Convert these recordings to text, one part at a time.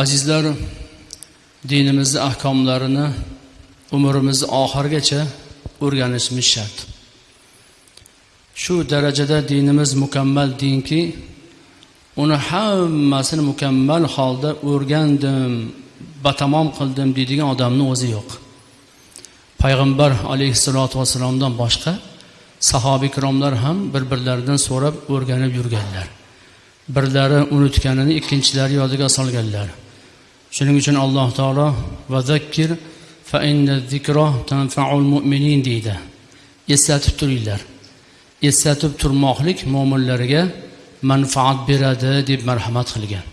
azizlar dinimizni ahkomlarini umrimizni oxirigacha o'rganishimiz shart. Shu darajada dinimiz mukammal dinki uni hammasini mukammal holda o'rgandim batamom qildim deydigan odamni o'zi yo'q. Payg'ambar alayhissalotu vassalomdan boshqa sahobiy ikromlar ham bir birlaridan so'rab o'rganib yurganlar. Birlari unutganini ikkinchilari yodiga solganlar. Shuning uchun alloh taolo va zakkir fa inna mu'minin deydi. Eslatib turinglar. Eslatib turmoqlik mo'minlarga manfaat beradi deb marhamat qilgan.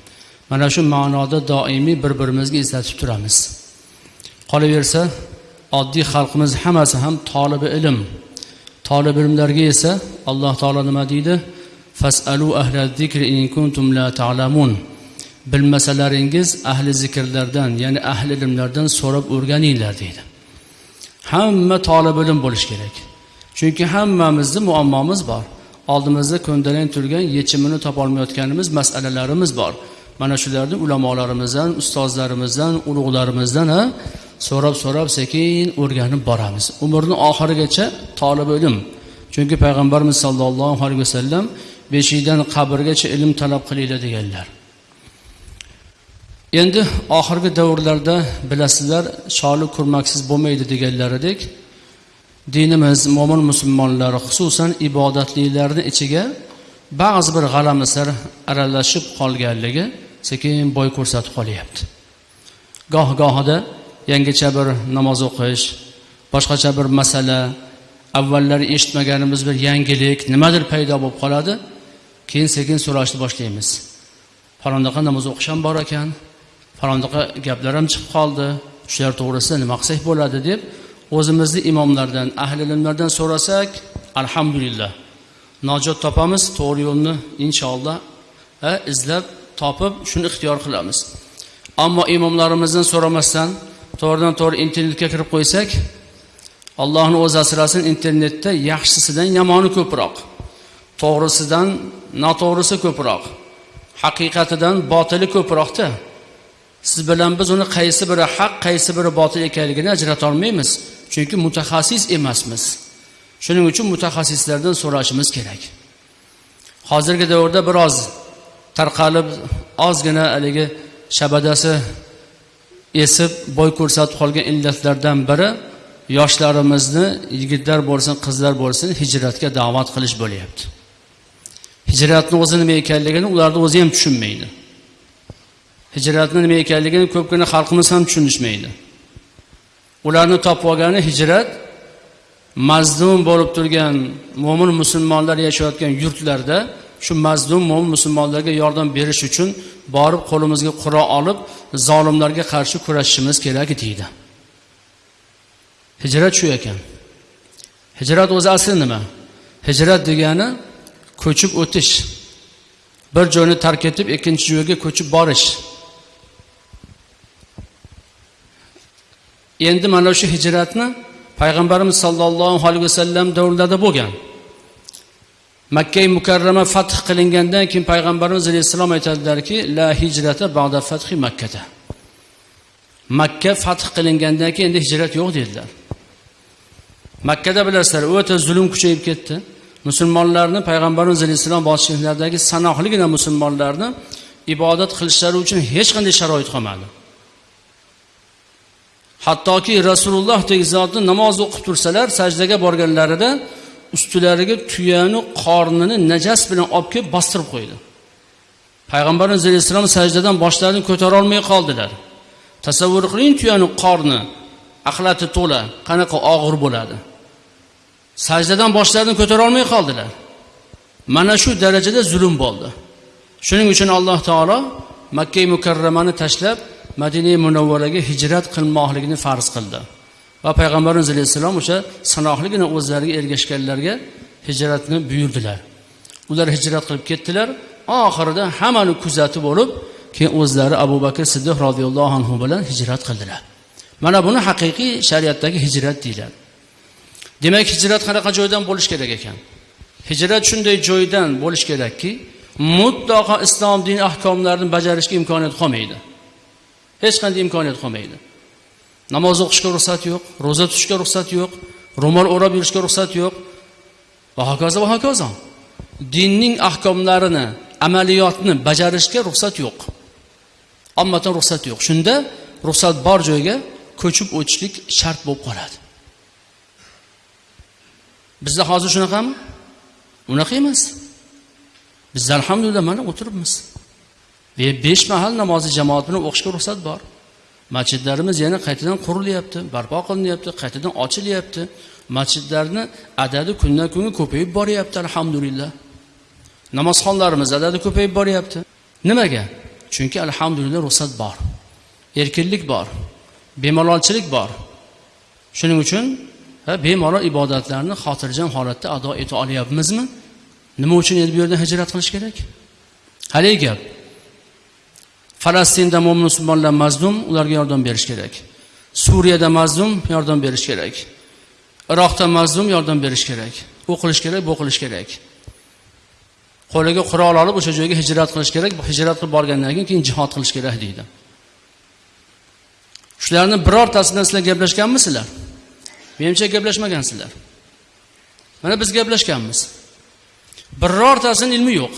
Mana shu ma'noda doimiy bir birimizga eslatib turamiz. Qolaversa oddiy xalqimiz hammasi ham tolibi ilm. Tolib ilmlarga esa alloh taolo nima deydi? Fasalu ahla zikri in kuntum la ta'lamun. Bilmasalaringiz ahli zikrlardan ya'ni ahli ilmlardan so'rab o'rganinglar deydi. Hamma tolib ilm bo'lishi kerak. Chunki hammamizni muammomiz bor. Oldimizda ko'ndalang turgan yechimini topolmayotganimiz masalalarimiz bor. Mana shularni ulamolarimizdan ustozlarimizdan ulug'larimizdan so'rab so'rab sekin o'rganib boramiz. Umrni oxirigacha tolib ilm. Chunki payg'ambarimiz sollallohu alayhi vasallam beshikdan qabrgacha ilm talab qilinglar deganlar. Endi oxirgi davrlarda bilasizlar sholi kurmaksiz bo'lmaydi deganlaridek dinimiz mo'min musulmonlar xususan ibodatlilarni ichiga ba'zi bir g'alamislar aralashib qolganligi sekin bo'y ko'rsatib qolyapti. Goh gohida yangicha bir namoz o'qish boshqacha bir masala avvallari eshitmaganimiz bir yangilik nimadir paydo bo'lib qoladi keyin sekin so'rashni boshlaymiz. Falondaqa namoz o'qish ham bor ekan falondaqa gaplar ham chiqib qoldi. Shular to'g'risida nima qilsak bo'ladi deb o'zimizni imomlardan ahli ilmlardan so'rasak alhamdulillah. Najot topamiz to'g'ri yo'lni inshaalloh izlab topib shuni ixtiyor qilamiz. Ammo imomlarimizdan so'ramasdan to'g'ridan to'g'ri internetga kirib qo'ysak allohni o'zi asrasin internetda yaxshisidan yomoni ko'proq to'g'risidan noto'g'risi ko'proq haqiqatidan botili ko'proqda. Siz bilan biz uni qaysi biri haq qaysi biri botil ekanligini ajratolmaymiz chunki mutaxassis emasmiz. Shuning uchun mutaxassislardan so'rashimiz kerak. Hozirgi davrda biroz tarqalib ozgina haligi shabadasi esib bo'y ko'rsatib qolgan illatlardan biri yoshlarimizni yigitlar bo'lsin qizlar bo'lsin hijratga da'vat qilish bo'lyapti. Hijratni o'zi nima ekanligini ularni o'zi ham tushunmaydi. Hijratni nima ekanligini ko'pgina xalqimiz ham tushunishmaydi. Ularni topib olgani hijrat mazlum bo'lib turgan mo'min musulmonlar yashayotgan yurtlarda shu mazlum mo'min musulmonlarga yordam berish uchun borib qo'limizga qurol olib zolimlarga qarshi kurashishimiz kerak deydi. Hijrat shu ekan. Hijrat o'zi asli nima? Hijrat degani ko'chib o'tish bir joyni tark etib ikkinchi joyga ko'chib borish. Endi mana shu hijratni payg'ambarimiz sollallohu alayhi vasallam davrlarida bo'lgan. Makka mukarrama fath qilingandan keyin payg'ambarimiz alayhissalom aytadilarki la hijrata ba'da fathi makkada makka fath qilingandan keyin endi hijrat yo'q dedilar. Makkada bilasizlar o'ta zulm kuchayib ketdi. Musulmonlarni payg'ambarimiz alayhissalom boshchiliglaridagi sanoqligina musulmonlarni ibodat qilishlari uchun hech qanday sharoit qolmadi. Hattoki rasulullohdek zotni namoz o'qib tursalar sajdaga borganlarida ustilariga tuyani qornini najas bilan olib kelib bostirib qo'ydi. Payg'ambarimiz alayhissalom sajdadan boshlarini ko'tarolmay qoldilar. Tasavvur qiling tuyani qorni axlati to'la qanaqa og'ir bo'ladi. Sajdadan boshlarini ko'tarolmay qoldilar. Mana shu darajada zulm bo'ldi. Shuning uchun alloh taolo makka mukarramani tashlab madina munavvaraga hijrat qilmoqligini farz qildi. Va payg'ambarimiz alayhissalom o'sha sanoqligina o'zlariga ergashganlarga hijratni buyurdilar. Ular hijrat qilib ketdilar. Oxirida hammani kuzatib olib keyin o'zlari abu bakr siddiq roziyallohu anhu bilan hijrat qildilar. Mana buni haqiqiy shariatdagi hijrat deyiladi. Demak hijrat qanaqa joydan bo'lishi kerak ekan? Hijrat shunday joydan bo'lishi kerakki mutlaqo islom din ahkomlarini bajarishga imkoniyat qolmaydi. Hech qanday imkoniyat qolmaydi. Namoz o'qishga ruxsat yo'q ro'za tutishga ruxsat yo'q ro'mol o'rab yurishga ruxsat yo'q. Va hokazo va hokazo. Dinning ahkomlarini amaliyotni bajarishga ruxsat yo'q. Ommadan ruxsat yo'q. Shunda ruxsat bor joyga ko'chib o'tishlik shart bo'lib qoladi. Bizda hozir shunaqami? Unaqa emas. Biz alhamdulillah mana o'tiribmiz. Besh mahal namozni jamoat bilan o'qishga ruxsat bor. Masjidlarimiz yana qaytadan qurilyapti barpo qilinyapti qaytadan ochilyapti. Masjidlarni adadi kundan kunga ko'payib boryapti alhamdulillah. Namozxonlarimiz adadi ko'payib boryapti. Nimaga? Chunki alhamdulillah ruxsat bor. Erkinlik bor bemalolchilik bor. Shuning uchun bemalol ibodatlarni xotirjam holatda ado eta olyapmizmi? Nima uchun endi bu yerdan hijrat qilish kerak? Haligi gap. Falastinda mo'min musulmonlar mazlum ularga yordam berish kerak. Suriyada mazlum yordam berish kerak. Iroqda mazlum yordam berish kerak. U qilish kerak bu qilish kerak. Qo'liga qurol olib o'sha joyga hijrat qilish kerak. Hijrat qilib borgandan keyin keyin jihod qilish kerak deydi. Shularni birortasi bilan sizlar gaplashganmisizlar? Menimcha gaplashmagansizlar. Mana biz gaplashganmiz. Birortasini ilmi yo'q.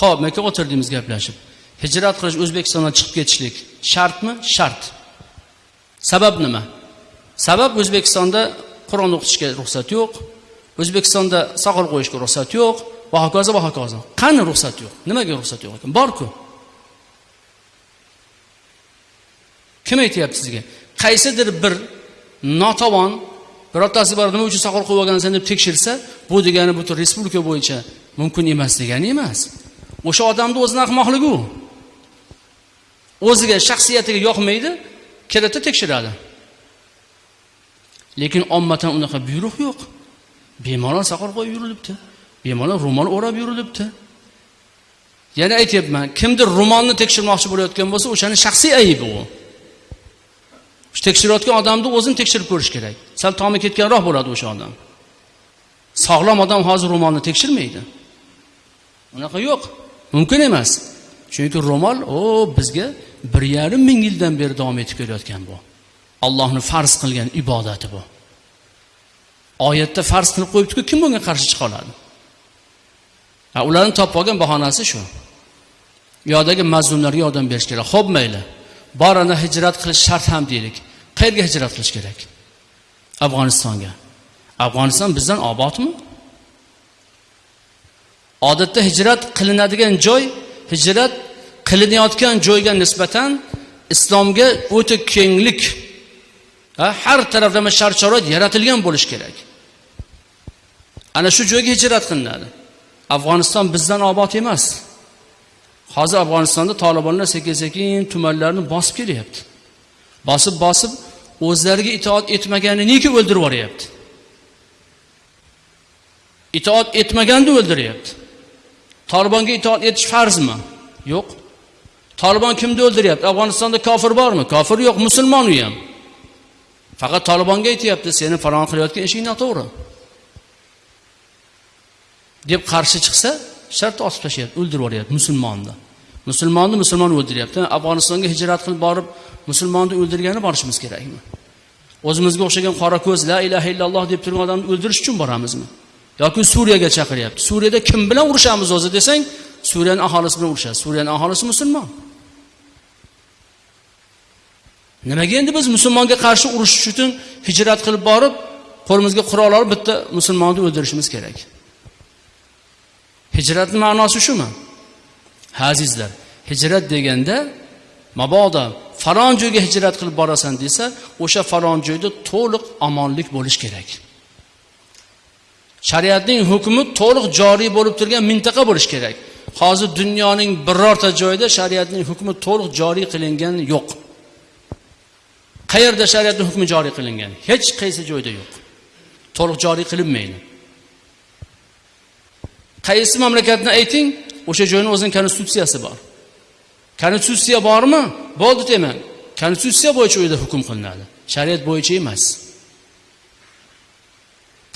Ho'p aka o'tirdingiz gaplashib. Hijrat qilish o'zbekistondan chiqib ketishlik shartmi? Shart. Sabab nima? Sabab o'zbekistonda qur'on o'qitishga ruxsat yo'q. O'zbekistonda soqol qo'yishga ruxsat yo'q. Va hokazo va hokazo. Qani ruxsat yo'q? Nimaga ruxsat yo'q ekan? Borku. Kim aytyapti sizga? Qaysidir bir notavon birortasi bor nima uchun soqol qo'yib olgansan deb tekshirsa bu degani butun respublika bo'yicha mumkin emas degani emas. O'sha odamni o'zini ahmoqligi u o'ziga shaxsiyatiga yoqmaydi keladida tekshiradi. Lekin ommatan unaqa buyruq yo'q. Bemalol soqol qo'yib yurilibdi. Bemalol ro'mol o'rab yurilibdi. Yana aytyapman kimdir ro'molni tekshirmoqchi bo'layotgan bo'lsa o'shani shaxsiy aybi u. Tekshirayotgan odamni o'zini tekshirib ko'rish kerak. Sal tomi ketganroq bo'ladi o'sha odam. Sog'lom odam hozir ro'molni tekshirmaydi. Unaqa yo'q. Mumkin emas. Chunki ro'mol o bizga bir yarim ming yildan beri davom etib kelayotgan bu. Allohni farz qilgan ibodati bu. Oyatda farz qilib qo'yibdiku kim bunga qarshi chiqa oladi? Ularni topib olgan bahonasi shu. U yoqdagi mazlumlarga yordam berish kerak. Ho'p mayli. Bor ana hijrat qilish shart ham deylik. Qayerga hijrat qilish kerak? Afg'onistonga. Afg'oniston bizdan obodmi? Odatda hijrat qilinadigan joy hijrat qilinayotgan joyga nisbatan islomga o'ta kenglik har taraflama shart sharoit yaratilgan bo'lishi kerak. Ana shu joyga hijrat qilinadi. Afg'oniston bizdan obod emas. Hozir afg'onistonda tolibonlar sekin sekin tumanlarni bosib kelyapti. Bosib bosib o'zlariga itoat etmaganini nega o'ldirib yuboryapti? Itoat etmaganda o'ldiryapti tolibonga itoat etish farzmi? Yo'q. Tolibon kimni o'ldiryapti? Afg'onistonda kofir bormi? Kofir yo'q musulmon u ham. Faqat tolibonga aytyapti seni falon qilayotgan ishing noto'g'ri. Deb qarshi chiqsa shart osib tashlayapti o'ldirib yuboryapti musulmonni. Musulmonni musulmon o'ldiryapti. Afg'onistonga hijrat qilib borib musulmonni o'ldirgani borishimiz kerakmi? O'zimizga o'xshagan qora ko'z la ilaha illalloh deb turgan odamni o'ldirish uchun boramizmi? Yoki suriyaga chaqiryapti. Suriyada kim bilan urushamiz o'zi desang suriyani aholisi bilan urushadi. Suriyani aholisi musulmon. Nimaga endi biz musulmonga qarshi urushish uchun hijrat qilib borib qo'limizga qurol olib bitta musulmonni o'ldirishimiz kerak? Hijratni ma'nosi shumi? Ha azizlar hijrat deganda mabodo falon joyga hijrat qilib borasan desa o'sha falon joyda to'liq omonlik bo'lishi kerak. Shariatning hukmi to'liq joriy bo'lib turgan mintaqa bo'lishi kerak. Hozir dunyoning birorta joyida shariatning hukmi to'liq joriy qilingan yo'q. Qayerda shariatni hukmi joriy qilingan? Hech qaysi joyda yo'q. To'liq joriy qilinmaydi. Qaysi mamlakatni ayting o'sha joyni o'zini konstitutsiyasi bor. Konstitutsiya bormi? Bo'ldi demang konstitutsiya bo'yicha u yerda hukm qilinadi. Shariat bo'yicha emas.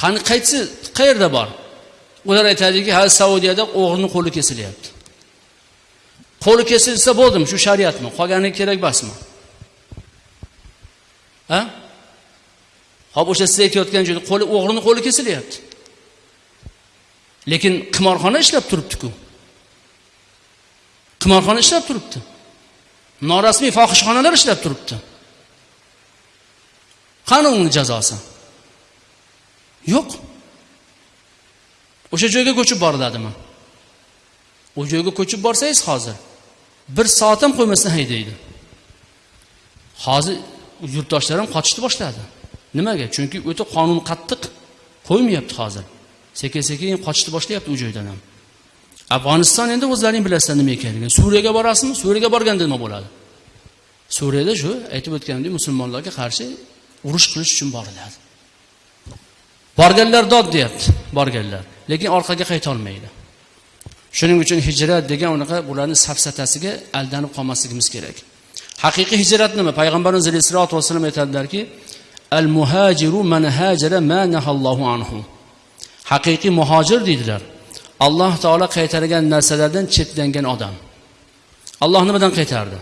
Qani qaysi qayerda bor? Ular aytadiki ha saudiyada o'g'rini qo'li kesilyapti. Qo'li kesilsa bo'ldimi shu shariatmi? Qolgani kerak emasmi? Ha? Hop o'sha siz aytayotgan joyda qo'li o'g'rini qo'li kesilyapti. Lekin qimorxona ishlab turibdiku. Qimorxona ishlab turibdi. Norasmiy fohishxonalar ishlab turibdi. Qani uni jazosi? Yo'q. O'sha joyga ko'chib boriladimi u joyga ko'chib borsangiz hozir bir soat ham qo'ymasdan haydaydi hozir yurtdoshlar ham qochishni boshladi. Nimaga? Chunki o'ta qonun qattiq qo'ymayapti hozir. Sekin sekin qochishni boshlayapti u joydan ham. Afg'oniston endi o'zlaring bilasizlar nima ekanligini. Suriyaga borasizmi? Suriyaga borganda nima bo'ladi. Suriyada shu aytib o'tganimdek musulmonlarga qarshi urush qilish uchun boriladi. Borganlar dod deyapti borganlar. Lekin orqaga qaytolmaydi. Shuning uchun hijrat degan unaqa bularni safsatasiga aldanib qolmasligimiz kerak. Haqiqiy hijrat nima? Payg'ambarimiz alayhissalotu vassalom aytadilarki al muhajiru man hajara ma nahallohu anhu. Haqiqiy muhojir deydilar. Alloh taolo qaytargan narsalardan chetlangan odam. Alloh nimadan qaytardi?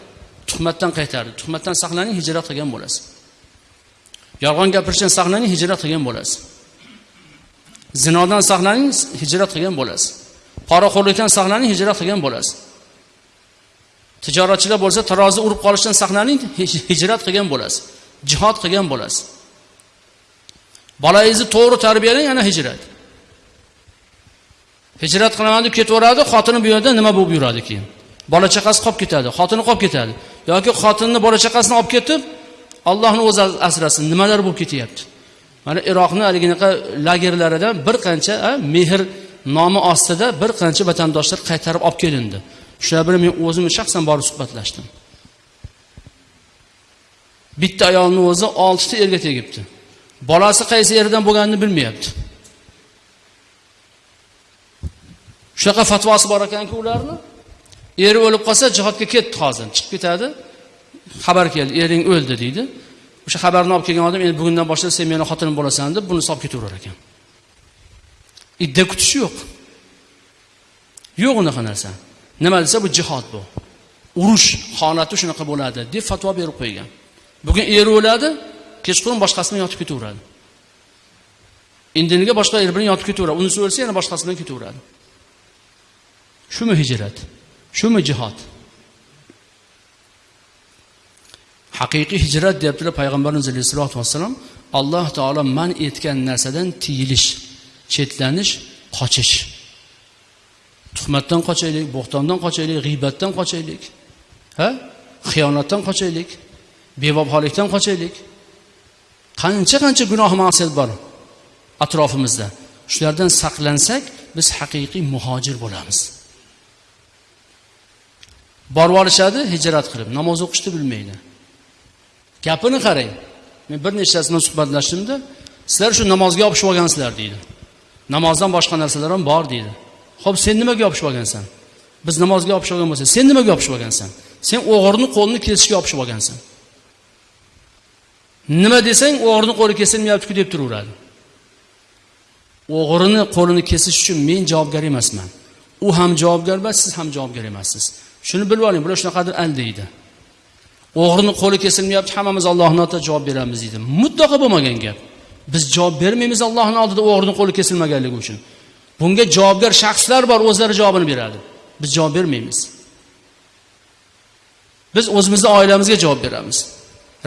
Tuhmatdan qaytardi. Tuhmatdan saqlaning hijrat qilgan bo'lasiz. Yolg'on gapirishdan saqlaning hijrat qilgan bo'lasiz. Zinodan saqlaning hijrat qilgan bo'lasiz. Poraxo'rlikdan saqlaning hijrat qilgan bo'lasiz. Tijoratchilar bo'lsa tarozi urib qolishdan saqlaning hijrat qilgan bo'lasiz. Jihod qilgan bo'lasiz. Bolangizni to'g'ri tarbiyalang ana hijrat. Hijrat qilaman deb ketaveradi xotini bu yerda nima bo'lib yuradi keyin? Bola chaqasi qolib ketadi xotini qolib ketadi. Yoki xotinni bola chaqasini olib ketib ollohni o'zi asrasin nimalar bo'lib ketyapti? Mana iroqni haliginaqa lagerlaridan bir qancha mehr nomi ostida bir qancha vatandoshlar qaytarib olib kelindi. Shular bilan men o'zim shaxsan borib suhbatlashdim. Bitta ayolni o'zi oltita erga tegibdi. Bolasi qaysi erdan bo'lganini bilmayapti. Shunaqa fatvosi bor ekanki ularni eri o'lib qolsa jihodga ketdi hozir. Chiqib ketadi. Xabar keldi ering o'ldi deydi. O'sha xabarni olib kelgan odam endi bugundan boshlab sen meni xotinim bo'lasan deb buni solib ketaverar ekan. Idda kutish yo'q. Yo'q unaqa narsa. Nima desa bu jihod bu. Urush holati shunaqa bo'ladi deb fatvo berib qo'ygan. Bugun eri o'ladi kechqurun boshqasi bilan yotib ketaveradi. Indiniga boshqa er bilan yotib ketaveradi. Unisi o'lsa yana boshqasi bilan ketaveradi. Shumi hijrat? Shumi jihod? Haqiqiy hijrat deyaptilar payg'ambarimiz alayhissalotu vassalom alloh taolo man etgan narsadan tiyilish chetlanish qochish. Tuhmatdan qochaylik bo'xtondan qochaylik g'iybatdan qochaylik ha? Xiyonatdan qochaylik bevafolikdan qochaylik. Qancha qancha gunoh ma'siyat bor atrofimizda. Shulardan saqlansak biz haqiqiy muhojir bo'lamiz. Borib olishadi hijrat qilib namoz o'qishni bilmaydi. Gapini qarang. Men bir nechtasi bilan suhbatlashdimda sizlar shu namozga yopishib olgansizlar deydi. Namozdan boshqa narsalar ham bor deydi. Ho'p sen nimaga yopishib olgansan? Biz namozga yopishib olgan bo'lsak sen nimaga yopishib olgansan? Sen o'g'irni qo'lini kesishga yopishib olgansan. Nima desang o'g'irni qo'li kesilmayaptiku deb turaveradi. O'g'rini qo'lini kesish uchun men javobgar emasman. U ham javobgar emas siz ham javobgar emassiz. Shuni bilib oling bular shunaqadir aldaydi o'g'rini qo'li kesilmayapti hammamiz allohni oldida javob beramiz deydi. Mutlaqo bo'lmagan gap. Biz javob bermaymiz allohni oldida o'g'rini qo'li kesilmaganligi uchun. Bunga javobgar shaxslar bor o'zlari javobini beradi. Biz javob bermaymiz. Biz o'zimizni oilamizga javob beramiz.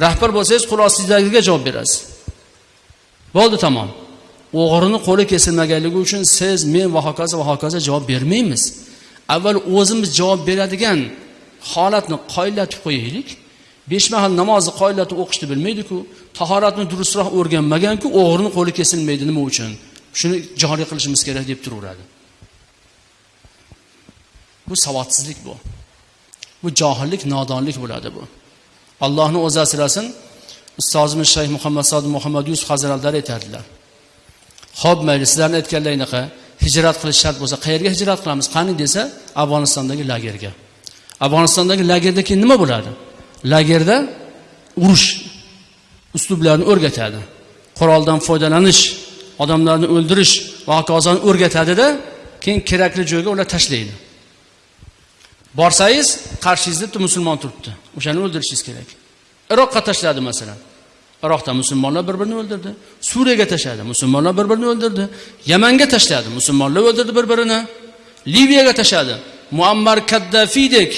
Rahbar bo'lsangiz qul ostingizdagiga javob berasiz. Bo'ldi tamom. O'g'rini qo'li kesilmaganligi uchun siz men va hokazo va hokazo javob bermaymiz. Avval o'zimiz javob beradigan holatni qoyillatib qo'yaylik. Besh mahal namozni qoyillatib o'qishni bilmaydiku tahoratni durustroq o'rganmaganku o'g'rini qo'li kesilmaydi nima uchun? Shuni joriy qilishimiz kerak deb turaveradi. Bu savodsizlik bu. Bu johillik nodonlik bo'ladi bu. Allohni o'zi asrasin ustozimiz shayx muhammad sodiq muhammad yusuf hazratlari aytadilar ho'p mayli sizlarni aytganlaringnaqa hijrat qilish shart bo'lsa qayerga hijrat qilamiz? Qani desa afg'onistondagi lagerga. Afg'onistondagi lagerda keyin nima bo'ladi? Lagerda urush uslublarini o'rgatadi. Quroldan foydalanish odamlarni o'ldirish va hokazoni o'rgatadida keyin kerakli joyga ular tashlaydi. Borsangiz qarshingizda bitta musulmon turibdi. O'shani o'ldirishingiz kerak. Iroqqa tashladi masalan. Iroqda musulmonlar bir birini o'ldirdi. Suriyaga tashladi musulmonlar bir birini o'ldirdi. Yamanga tashladi musulmonlar o'ldirdi bir birini liviyaga tashladi. Muammar kaddafidek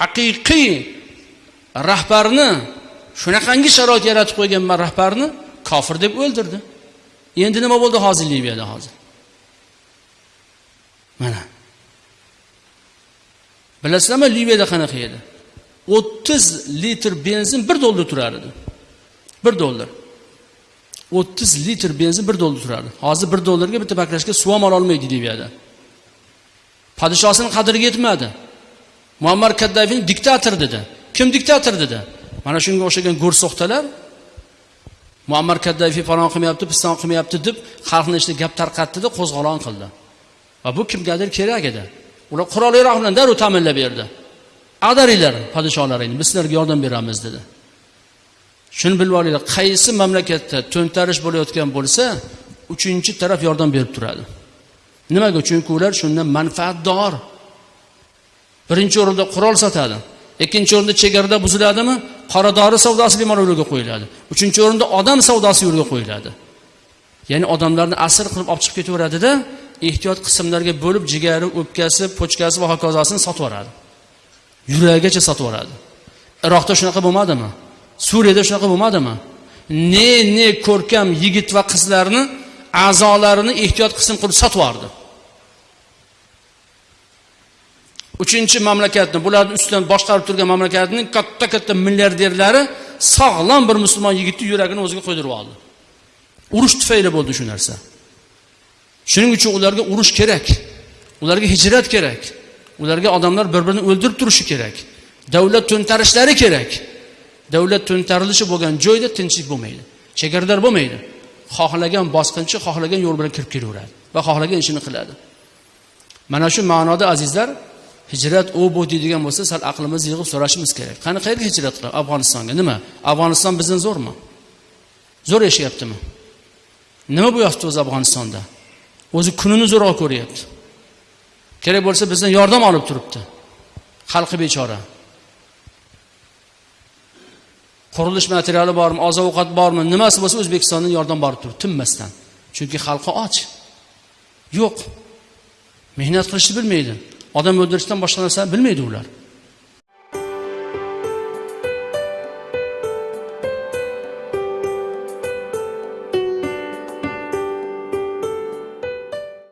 haqiqiy rahbarni shunaqangi sharoit yaratib qo'yganman rahbarni kofir deb o'ldirdi. Endi nima bo'ldi hozir liviyada hozir? Mana. Bilasizlarmi liviyada qanaqa edi? o'ttiz litr benzin bir dollar turar edi. Bir dollar. o'ttiz litr benzin bir dollar turardi hozir bir dollarga bitta baklashga suv ham ololmaydi liviyada. Podshosini qadriga yetmadi. Muammar kaddafini diktator dedi. Kim diktator dedi? Mana shunga o'xshagan go'rso'xtalar muammar kaddafiy falon qilmayapti piston qilmayapti deb xalqni ichida gap tarqatdida qo'zg'olon qildi. Va bu kimgadir kerak edi. Ular qurol yaroq bilan darrov ta'minlab berdi. Ag'daringlar podsholaringni biz sizlarga yordam beramiz dedi. Shuni bilib olinglar qaysi mamlakatda to'ntarish bo'layotgan bo'lsa uchinchi taraf yordam berib turadi. Nimaga? Chunki ular shundan manfaatdor. Birinchi o'rinda qurol sotadi. Ikkinchi o'rinda chegarada buziladimi? Qoradori savdosi bemalol yo'lga qo'yiladi. Uchinchi o'rinda odam savdosi yo'lga qo'yiladi. Ya'ni odamlarni asir qilib olib chiqib ketaveradida ehtiyot qismlarga bo'lib jigari o'pkasi pochkasi va hokazosini sotib yuboradi yuragigacha sotib yuboradi iroqda shunaqa bo'lmadimi? Suriyada shunaqa bo'lmadimi? Ne ne ko'rkam yigit va qizlarni a'zolarini ehtiyot qism qilib sotib yubordi uchinchi mamlakatni bularni ustidan boshqarib turgan mamlakatning katta katta milliarderlari sog'lom bir musulmon yigitni yuragini o'ziga qo'ydirib oldi. Urush tufayli bo'ldi shu narsa. Shuning uchun ularga urush kerak ularga hijrat kerak ularga odamlar bir birini o'ldirib turishi kerak davlat to'ntarishlari kerak. Davlat to'ntarilishi bo'lgan joyda tinchlik bo'lmaydi chegaralar bo'lmaydi. Xohlagan bosqinchi xohlagan yo'l bilan kirib kelaveradi va xohlagan ishini qiladi. Mana shu ma'noda azizlar hijrat u bu deydigan bo'lsa sal aqlimizni yig'ib so'rashimiz kerak. Qani qayerga hijrat qilib afg'onistonga. Nima? Afg'oniston bizdan zo'rmi? Zo'r yashayaptimi? Nima bo'lyapti o'zi afg'onistonda? O'zi kunini zo'rg'a ko'ryapti. Kerak bo'lsa bizdan yordam olib turibdi. Xalqi bechora. Qurilish materiali bormi oziq ovqat bormi nimasi bo'lsa o'zbekistondan yordam borib turibdi tinmasdan. Chunki xalqi och. Yo'q. Mehnat qilishni bilmaydi. Odam o'ldirishdan boshqa narsa bilmaydi ular.